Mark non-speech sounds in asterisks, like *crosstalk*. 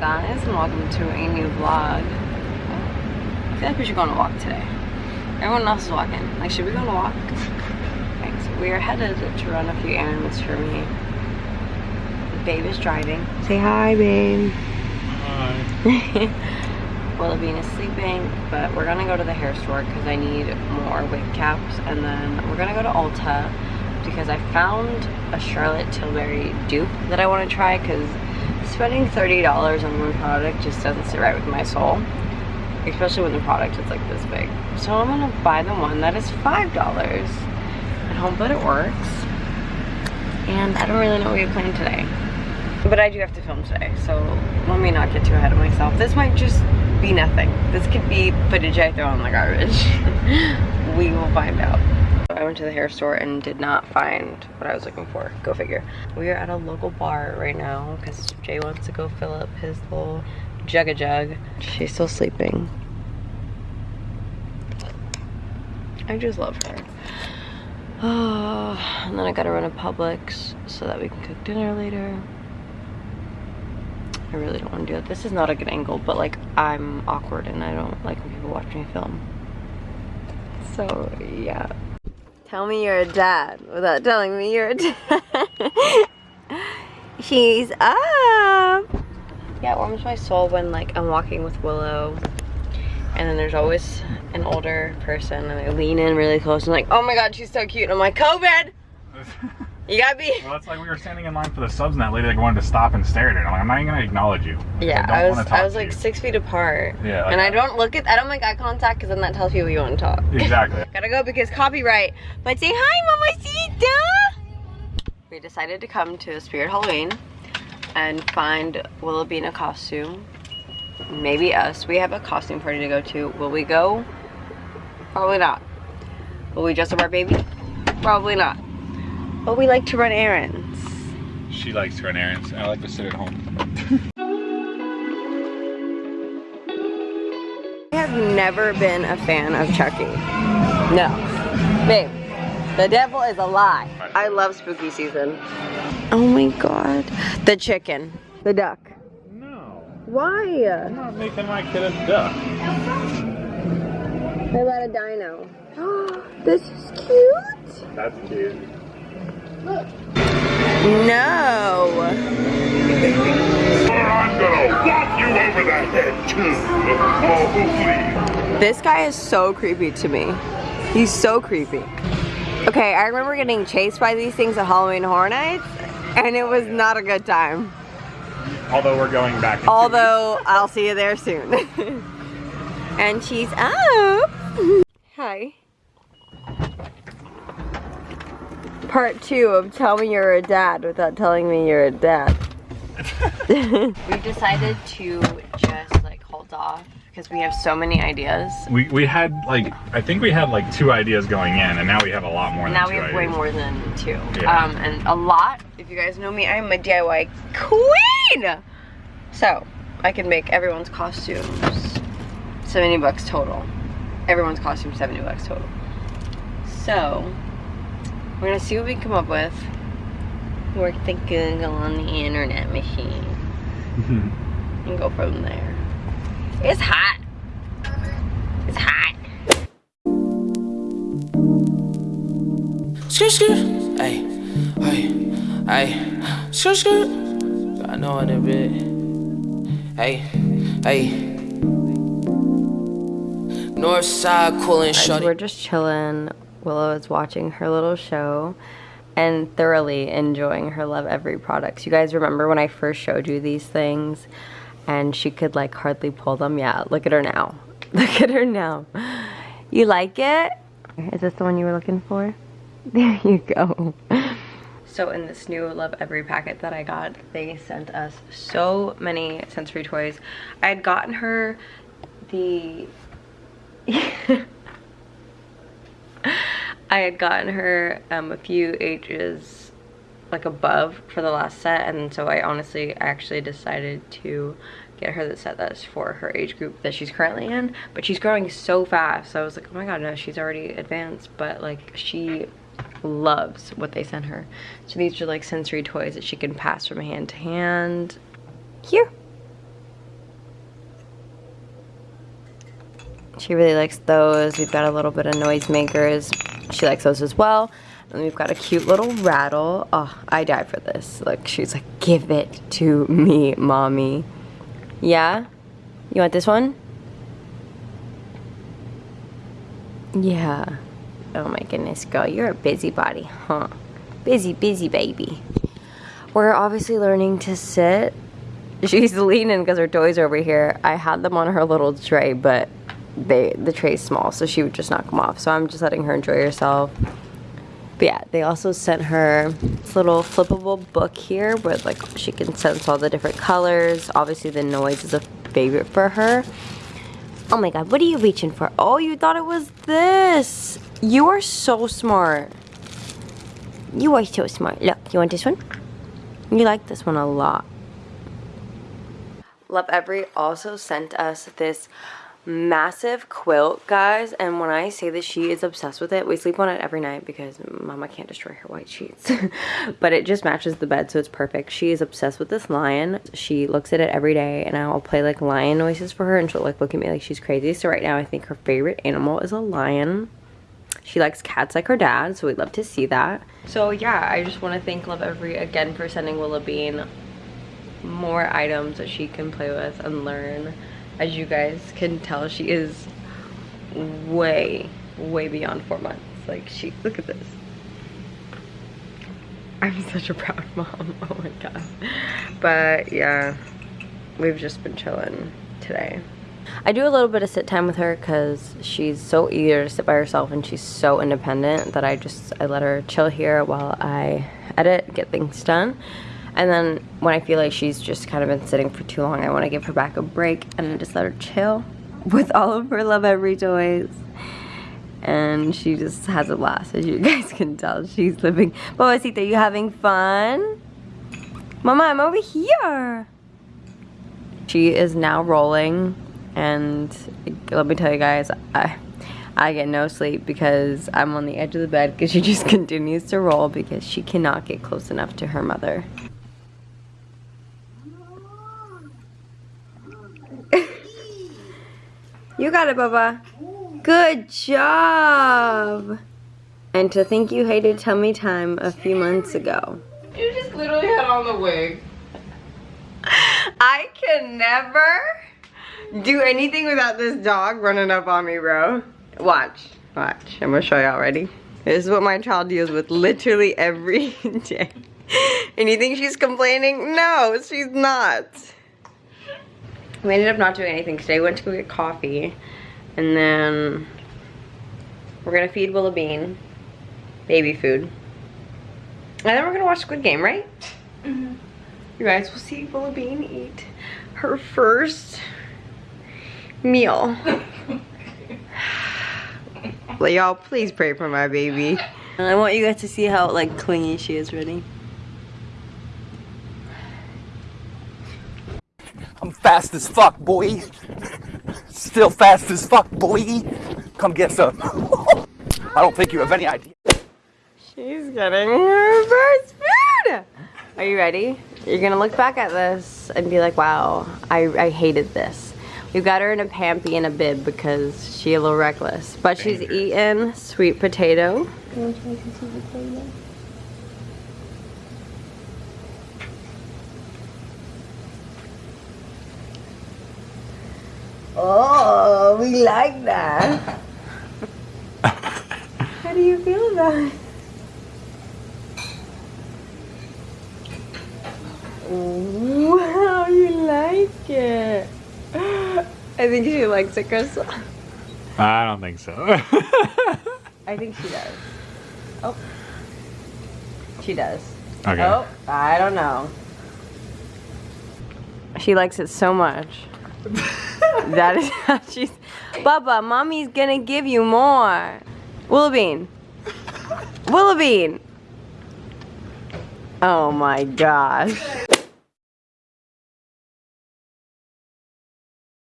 guys and welcome to a new vlog. I feel like we should go on a walk today. Everyone else is walking. Like, should we go on a walk? Okay, so we are headed to run a few errands for me. Babe is driving. Say hi, babe. Hi. Willoughby is sleeping, but we're gonna go to the hair store because I need more wig caps, and then we're gonna go to Ulta because I found a Charlotte Tilbury dupe that I want to try because spending $30 on one product just doesn't sit right with my soul. Especially when the product is like this big. So I'm gonna buy the one that is $5 and hope that it works. And I don't really know what we planned today. But I do have to film today so let me not get too ahead of myself. This might just be nothing. This could be footage I throw in the garbage. *laughs* We will find out I went to the hair store and did not find what I was looking for. Go figure. We are at a local bar right now because Jay wants to go fill up his little jug a jug. She's still sleeping. I just love her. Oh, *sighs* and then I gotta run to Publix so that we can cook dinner later. I really don't want to do it. This is not a good angle, but like I'm awkward and I don't like when people watch me film. So yeah. Tell me you're a dad without telling me you're a dad. *laughs* She's up. Yeah, it warms my soul when like I'm walking with Willow and then there's always an older person and I lean in really close and like, oh my god, she's so cute. And I'm like, COVID! *laughs* You gotta be. Well, it's like we were standing in line for the subs and that lady like wanted to stop and stare at her. I'm like, I'm not even gonna acknowledge you. Yeah, I, I, was I was like you. six feet apart. Yeah, like and I don't look at I don't make eye contact because then that tells people you want to talk. Exactly. *laughs* Gotta go because copyright. But say hi, Mamacita! We decided to come to Spirit Halloween and find Willoughby in a costume. Maybe us. We have a costume party to go to. Will we go? Probably not. Will we dress up our baby? Probably not. But we like to run errands. She likes to run errands. I like to sit at home. I have never been a fan of Chucky. No. Babe, the devil is a lie. I love spooky season. Oh my god. The chicken. The duck. No. Why? I'm not making my kid a duck. What about a dino? *gasps* this is cute. That's cute. No. I'm gonna walk you over the head too. Oh, please. This guy is so creepy to me. He's so creepy. Okay, I remember getting chased by these things at Halloween Horror Nights, and it was not a good time. Although we're going back. Although I'll see you there soon. *laughs* and she's up. *laughs* Hi. Part two of tell me you're a dad without telling me you're a dad. *laughs* *laughs* we decided to just like hold off because we have so many ideas. We, we had like I think we had like two ideas going in and now we have a lot more Now than we two have way more than two. Yeah. Um, and a lot, if you guys know me, I'm a DIY queen! So, I can make everyone's costumes 70 bucks total. Everyone's costume 70 bucks total. So, we're gonna see what we come up with. Work the Google on the internet machine. Mm-hmm. and go from there. It's hot. It's hot. Skirt, skirt. Hey, hey, hey. Skirt, skirt. I know in a bit. Hey, hey. North side coolin' So shorty. we're just chilling. Willow is watching her little show and thoroughly enjoying her Lovevery products. You guys remember when I first showed you these things and she could like hardly pull them? Yeah, look at her now. *laughs* Look at her now. You like it? Is this the one you were looking for? *laughs* There you go. So in this new Lovevery packet that I got, they sent us so many sensory toys. I had gotten her the *laughs* I had gotten her um, a few ages, like above for the last set and so I honestly actually decided to get her the set that's for her age group that she's currently in but she's growing so fast so I was like oh my god no she's already advanced but like she loves what they sent her. So these are like sensory toys that she can pass from hand to hand. Here. She really likes those. We've got a little bit of noisemakers. She likes those as well. And we've got a cute little rattle. Oh, I die for this. Look, she's like, give it to me, mommy. Yeah? You want this one? Yeah. Oh my goodness, girl, you're a busybody, huh? Busy, busy baby. We're obviously learning to sit. *laughs* She's leaning because her toys are over here. I had them on her little tray, but they the tray's small, so she would just knock them off. So I'm just letting her enjoy herself. But yeah, they also sent her this little flippable book here where like she can sense all the different colors. Obviously the noise is a favorite for her. Oh my god, what are you reaching for? Oh, you thought it was this. You are so smart. You are so smart. Look, you want this one? You like this one a lot. Lovevery also sent us this massive quilt, guys. And when I say that she is obsessed with it, we sleep on it every night because mama can't destroy her white sheets. *laughs* but it just matches the bed, so it's perfect. She is obsessed with this lion. She looks at it every day and I'll play like lion noises for her and she'll like look at me like she's crazy. So right now I think her favorite animal is a lion. She likes cats like her dad, so we'd love to see that. So yeah, I just want to thank Lovevery again for sending Willa Bean more items that she can play with and learn as you guys can tell, she is way, way beyond four months. Like she, look at this. I'm *laughs* such a proud mom, *laughs* oh my god. But yeah, we've just been chilling today. I do a little bit of sit time with her because she's so eager to sit by herself and she's so independent that I just, I let her chill here while I edit, get things done. And then when I feel like she's just kind of been sitting for too long, I want to give her back a break and just let her chill *laughs* with all of her Lovevery toys. And she just has a blast, as you guys *laughs* can tell. She's living. Babacita, you having fun? Mama, I'm over here. She is now rolling. And let me tell you guys, I, I get no sleep because I'm on the edge of the bed because she *laughs* just continues to roll because she cannot get close enough to her mother. You got it, Bubba. Good job. And to think you hated tummy time a few months ago. You just literally had on the wig. I can never do anything without this dog running up on me, bro. Watch, watch. I'm gonna show y'all, ready? This is what my child deals with literally every *laughs* day. And you think she's complaining? No, she's not. We ended up not doing anything today. We went to go get coffee. And then we're gonna feed Willa Bean baby food. And then we're gonna watch Squid Game, right? Mm -hmm. You guys will see Willa Bean eat her first meal. *laughs* well, y'all, please pray for my baby. And I want you guys to see how like clingy she is. Ready? I'm fast as fuck, boy. Still fast as fuck, boy. Come get some. *laughs* I don't think you have any idea. She's getting her first food. Are you ready? You're gonna look back at this and be like, wow, I, I hated this. We've got her in a pampy and a bib because she's a little reckless. But she's eating sweet potato. Oh, we like that. *laughs* How do you feel about it? Wow, *laughs* you like it. I think she likes it, Crystal. I don't think so. I think she does. Oh. She does. Okay. Oh, I don't know. She likes it so much. *laughs* that is how she's. Bubba, mommy's gonna give you more. Willabean. Willabean. Oh my gosh.